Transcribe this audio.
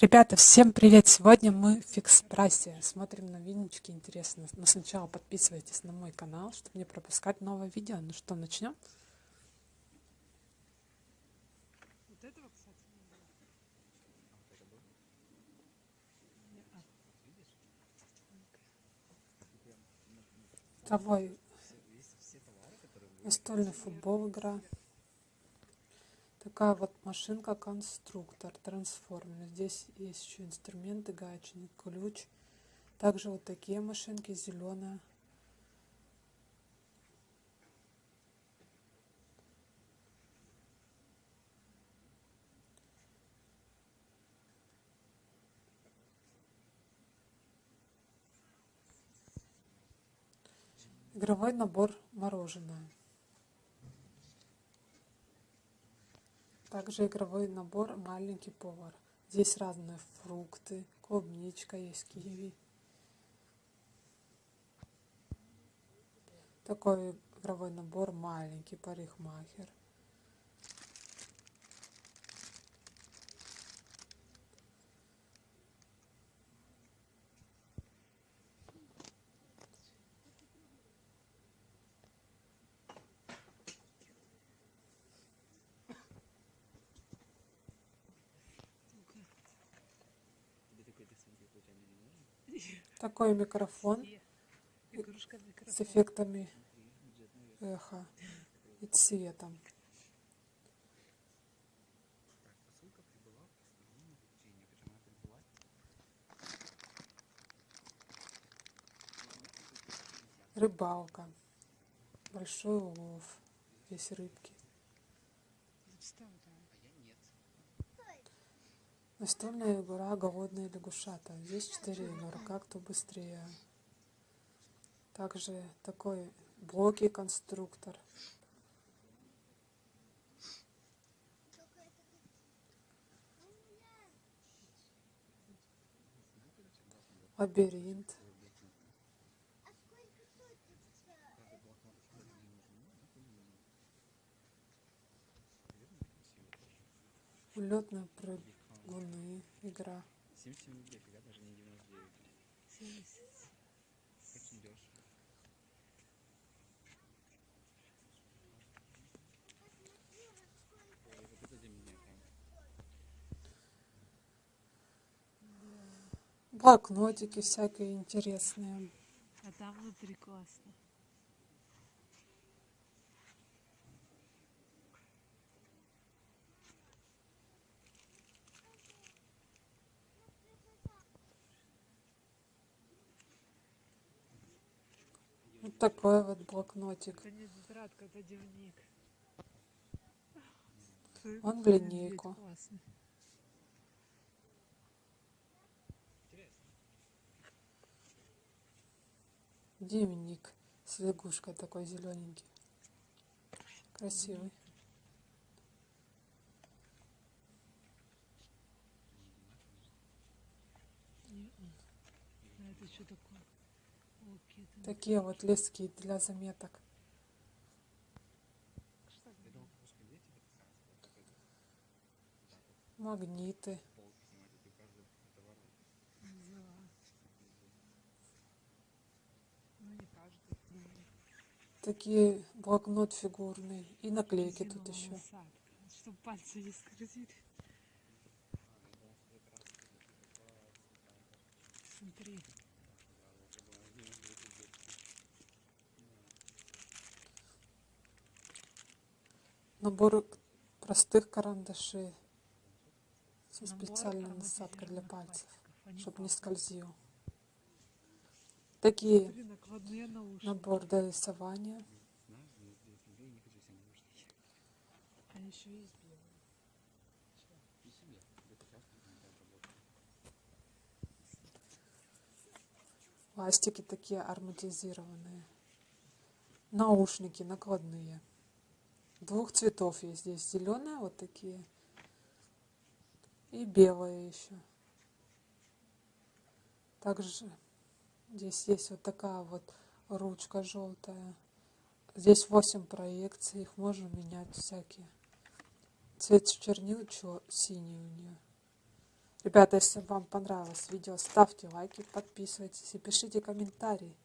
Ребята, всем привет! Сегодня мы в фикс прайсе. Смотрим новиночки, интересно. Но сначала подписывайтесь на мой канал, чтобы не пропускать новое видео. Ну что, начнем? Второй настольный футбол игра. Такая вот машинка конструктор, трансформер. Здесь есть еще инструменты, гаечник, ключ. Также вот такие машинки, зеленая. Игровой набор мороженое. Также игровой набор «Маленький повар». Здесь разные фрукты, клубничка есть, киви. Такой игровой набор «Маленький парикмахер». Такой микрофон с эффектами эха и цветом. Рыбалка. Большой улов. Есть рыбки. Настольная игра «Голодные лягушата». Здесь четыре игрока, кто быстрее. Также такой блоки конструктор. Лабиринт. Улетная прыгать. Луны игра. 77 рублей, фига, даже не 99. 70. Очень дешево. Ой, вот это для меня прям. Блокнотики всякие интересные. А там внутри классно. Вот такой вот блокнотик. Это не тетрадка, это дневник. Он в линейку. Дневник с лягушкой такой зелененький. Красивый. А это что такое? Такие вот лески для заметок. Магниты. Такие блокнот фигурный. И наклейки тут еще. насадка, Чтоб пальцы не скользили. Смотри. Набор простых карандашей. Со специальной насадкой для пальцев. Чтобы не скользил. Такие набор для рисования. Знаешь, за 99 рублей не хочу себе наушники. А еще есть белые. И себе. Это часто не так работает. Пластики такие ароматизированные. Наушники накладные. Двух цветов есть здесь. Зеленые вот такие. И белые еще. Также здесь есть вот такая вот ручка желтая. Здесь 8 проекций. Их можно менять всякие. Цвет чернил чё- синий у нее. Ребята, если вам понравилось видео, ставьте лайки, подписывайтесь и пишите комментарии.